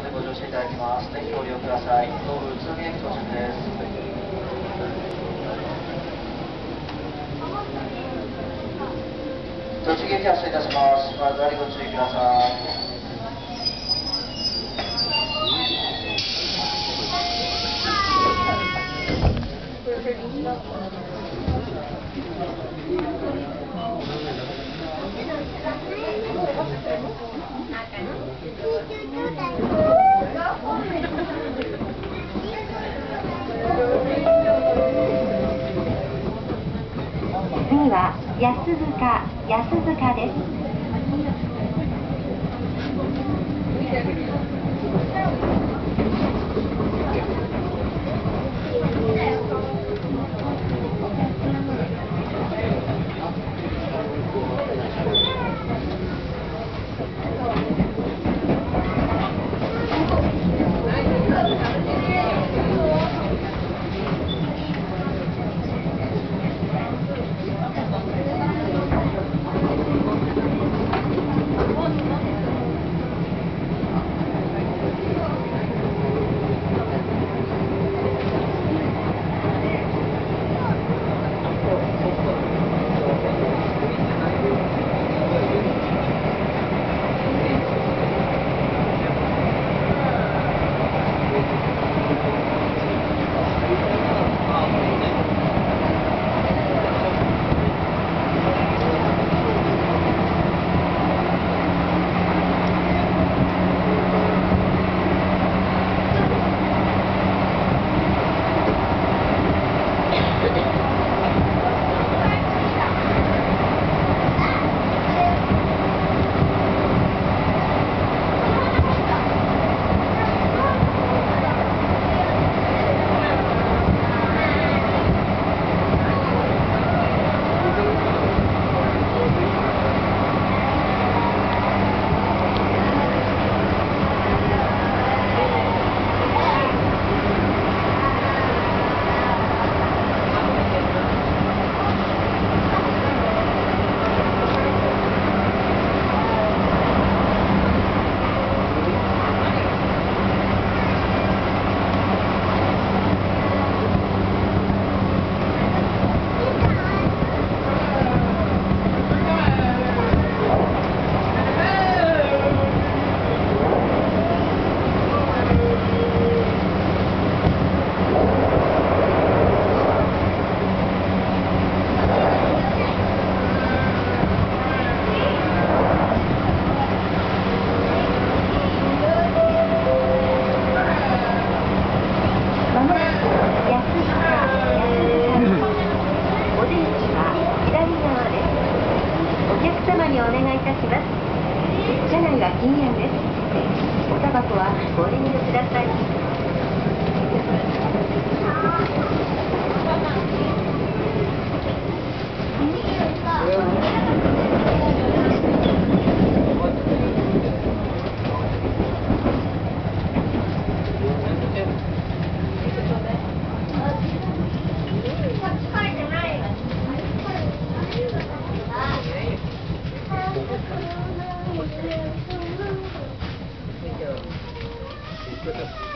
場でご乗車いただきます。ぜひご利用ください。東武宇都宮駅到着です。栃木駅発車いたします。まずはご注意ください。次は安塚安塚です。客様にお願いいたします。車内は禁煙ですおタバコはご遠慮ください with us.